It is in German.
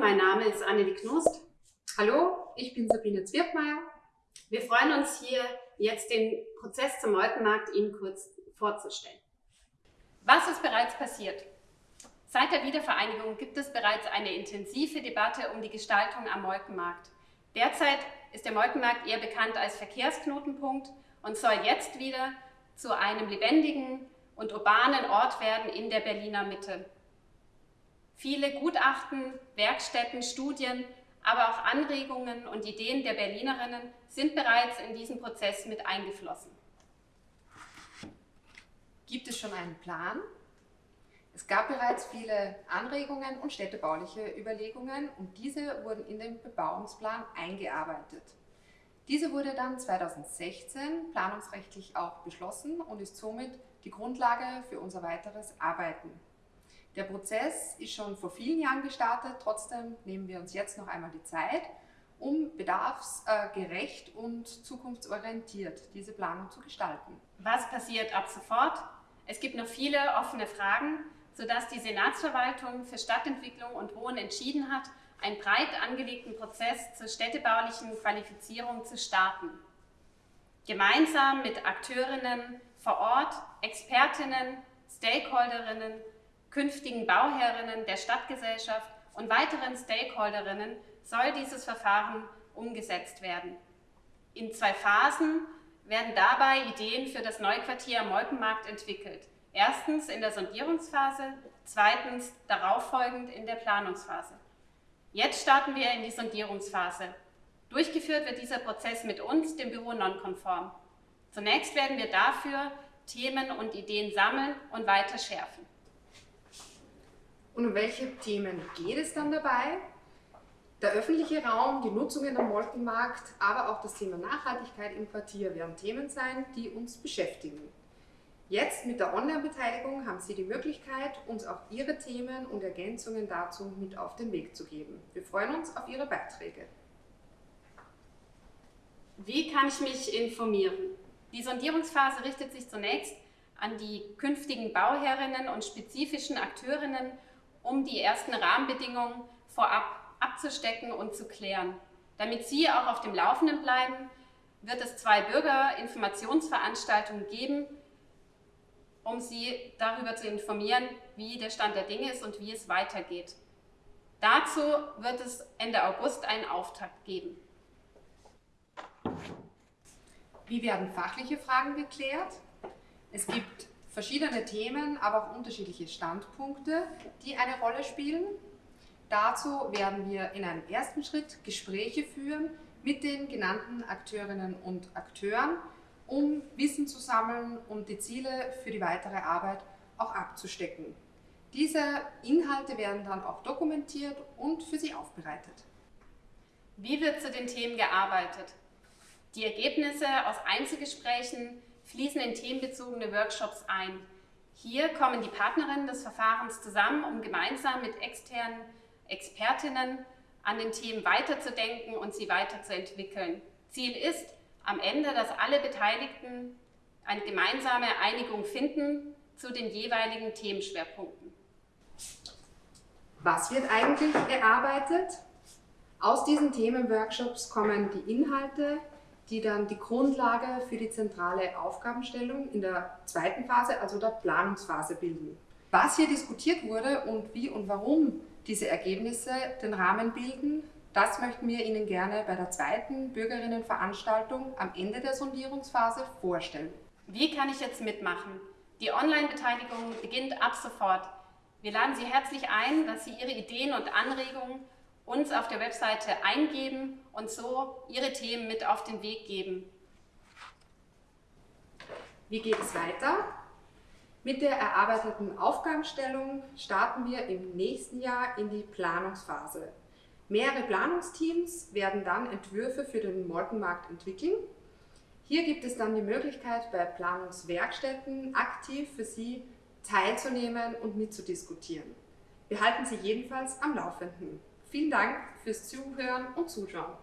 mein Name ist Annelie Knust. Hallo, ich bin Sabine Zwirkmeier. Wir freuen uns hier jetzt den Prozess zum Molkenmarkt Ihnen kurz vorzustellen. Was ist bereits passiert? Seit der Wiedervereinigung gibt es bereits eine intensive Debatte um die Gestaltung am Molkenmarkt. Derzeit ist der Molkenmarkt eher bekannt als Verkehrsknotenpunkt und soll jetzt wieder zu einem lebendigen und urbanen Ort werden in der Berliner Mitte. Viele Gutachten, Werkstätten, Studien, aber auch Anregungen und Ideen der Berlinerinnen sind bereits in diesen Prozess mit eingeflossen. Gibt es schon einen Plan? Es gab bereits viele Anregungen und städtebauliche Überlegungen und diese wurden in den Bebauungsplan eingearbeitet. Diese wurde dann 2016 planungsrechtlich auch beschlossen und ist somit die Grundlage für unser weiteres Arbeiten. Der Prozess ist schon vor vielen Jahren gestartet, trotzdem nehmen wir uns jetzt noch einmal die Zeit, um bedarfsgerecht und zukunftsorientiert diese Planung zu gestalten. Was passiert ab sofort? Es gibt noch viele offene Fragen, sodass die Senatsverwaltung für Stadtentwicklung und Wohnen entschieden hat, einen breit angelegten Prozess zur städtebaulichen Qualifizierung zu starten. Gemeinsam mit Akteurinnen vor Ort, Expertinnen, Stakeholderinnen künftigen Bauherrinnen der Stadtgesellschaft und weiteren Stakeholderinnen soll dieses Verfahren umgesetzt werden. In zwei Phasen werden dabei Ideen für das Neuquartier am Molkenmarkt entwickelt. Erstens in der Sondierungsphase, zweitens darauffolgend in der Planungsphase. Jetzt starten wir in die Sondierungsphase. Durchgeführt wird dieser Prozess mit uns, dem Büro Nonkonform. Zunächst werden wir dafür Themen und Ideen sammeln und weiter schärfen. Und um welche Themen geht es dann dabei? Der öffentliche Raum, die Nutzungen am Molkenmarkt, aber auch das Thema Nachhaltigkeit im Quartier werden Themen sein, die uns beschäftigen. Jetzt mit der Online-Beteiligung haben Sie die Möglichkeit, uns auch Ihre Themen und Ergänzungen dazu mit auf den Weg zu geben. Wir freuen uns auf Ihre Beiträge. Wie kann ich mich informieren? Die Sondierungsphase richtet sich zunächst an die künftigen Bauherrinnen und spezifischen Akteurinnen um die ersten Rahmenbedingungen vorab abzustecken und zu klären. Damit Sie auch auf dem Laufenden bleiben, wird es zwei Bürgerinformationsveranstaltungen geben, um Sie darüber zu informieren, wie der Stand der Dinge ist und wie es weitergeht. Dazu wird es Ende August einen Auftakt geben. Wie werden fachliche Fragen geklärt? Es gibt verschiedene Themen, aber auch unterschiedliche Standpunkte, die eine Rolle spielen. Dazu werden wir in einem ersten Schritt Gespräche führen mit den genannten Akteurinnen und Akteuren, um Wissen zu sammeln und die Ziele für die weitere Arbeit auch abzustecken. Diese Inhalte werden dann auch dokumentiert und für Sie aufbereitet. Wie wird zu den Themen gearbeitet? Die Ergebnisse aus Einzelgesprächen fließen in themenbezogene Workshops ein. Hier kommen die Partnerinnen des Verfahrens zusammen, um gemeinsam mit externen Expertinnen an den Themen weiterzudenken und sie weiterzuentwickeln. Ziel ist am Ende, dass alle Beteiligten eine gemeinsame Einigung finden zu den jeweiligen Themenschwerpunkten. Was wird eigentlich erarbeitet? Aus diesen Themenworkshops kommen die Inhalte, die dann die Grundlage für die zentrale Aufgabenstellung in der zweiten Phase, also der Planungsphase bilden. Was hier diskutiert wurde und wie und warum diese Ergebnisse den Rahmen bilden, das möchten wir Ihnen gerne bei der zweiten Bürgerinnenveranstaltung am Ende der Sondierungsphase vorstellen. Wie kann ich jetzt mitmachen? Die Online-Beteiligung beginnt ab sofort. Wir laden Sie herzlich ein, dass Sie Ihre Ideen und Anregungen uns auf der Webseite eingeben und so Ihre Themen mit auf den Weg geben. Wie geht es weiter? Mit der erarbeiteten Aufgabenstellung starten wir im nächsten Jahr in die Planungsphase. Mehrere Planungsteams werden dann Entwürfe für den Molkenmarkt entwickeln. Hier gibt es dann die Möglichkeit, bei Planungswerkstätten aktiv für Sie teilzunehmen und mitzudiskutieren. Wir halten Sie jedenfalls am Laufenden. Vielen Dank fürs Zuhören und Zuschauen.